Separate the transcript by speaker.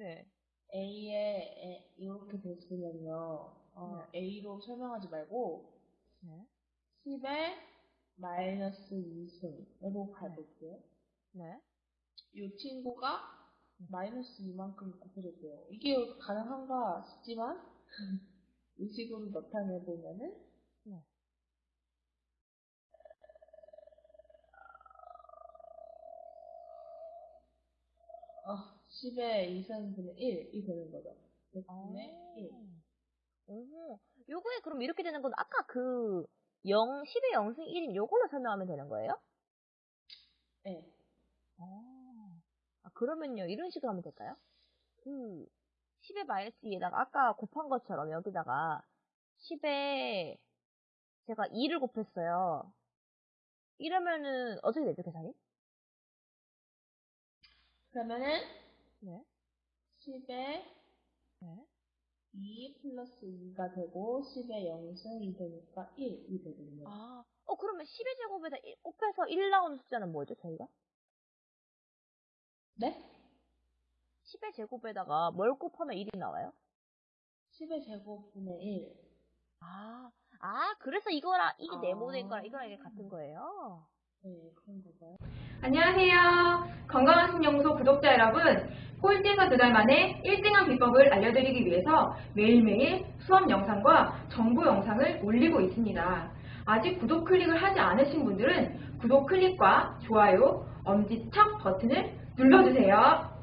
Speaker 1: 네.
Speaker 2: A에 이렇게 됐으면요. 어, A로 설명하지 말고
Speaker 1: 네.
Speaker 2: 10에 마이너스 2승으로 가볼게요.
Speaker 1: 네.
Speaker 2: 이 친구가 마이너스 2만큼 곱해졌대요. 이게 가능한가 싶지만 이 식으로 나타내보면은
Speaker 1: 네.
Speaker 2: 어, 10에 2승분의 1이 되는 거죠. 그분의 1.
Speaker 1: 오, 요거에 그럼 이렇게 되는 건 아까 그 0, 10의 0승 1인 요걸로 설명하면 되는 거예요?
Speaker 2: 네.
Speaker 1: 아, 아, 그러면요, 이런 식으로 하면 될까요? 그, 10의 마이너스 2에다가 아까 곱한 것처럼 여기다가 10에 제가 2를 곱했어요. 이러면은 어떻게 되죠, 계산이?
Speaker 2: 그러면은
Speaker 1: 네.
Speaker 2: 10에
Speaker 1: 네.
Speaker 2: 2 플러스 2가 되고 10에 0승이 되니까 1 이 되거든요.
Speaker 1: 아, 어, 그러면 10의 제곱에다 1 곱해서 1 나오는 숫자는 뭐죠, 저희가?
Speaker 2: 네?
Speaker 1: 10의 제곱에다가 뭘 곱하면 1이 나와요?
Speaker 2: 10의 제곱분의 1.
Speaker 1: 아, 아, 그래서 이거랑, 이게
Speaker 2: 아.
Speaker 1: 네모된 거랑 이거랑 이게 같은 거예요?
Speaker 2: 네, 그런 거가요.
Speaker 3: 안녕하세요. 건강한 신영소 구독자 여러분. 꼴찌에서 두 달 만에 1등한 비법을 알려드리기 위해서 매일매일 수업 영상과 정보 영상을 올리고 있습니다. 아직 구독 클릭을 하지 않으신 분들은 구독 클릭과 좋아요, 엄지척 버튼을 눌러주세요.